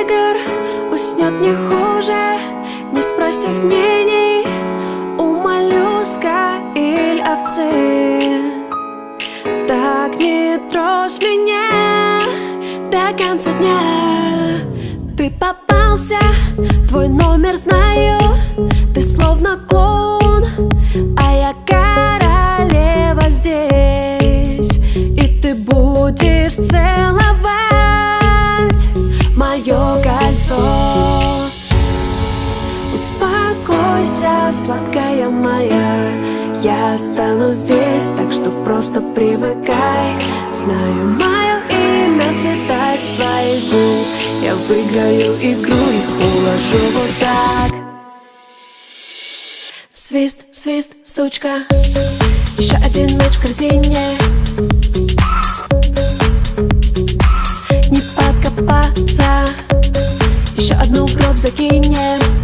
игр Уснет не хуже, не спросив мнений У моллюска или овцы. Так не трожь меня до конца дня. Ты попался, твой номер знаю Ты словно клоун, а я королева здесь. И ты будешь целовать мое кольцо. Успокойся, сладкая моя. Я останусь здесь, так что просто привыкай. Знаю, мое имя слетает с твоих губ. Я выиграю игру и уложу вот так. Свист, свист, стучка Еще один мяч в корзине Не подкопаться Еще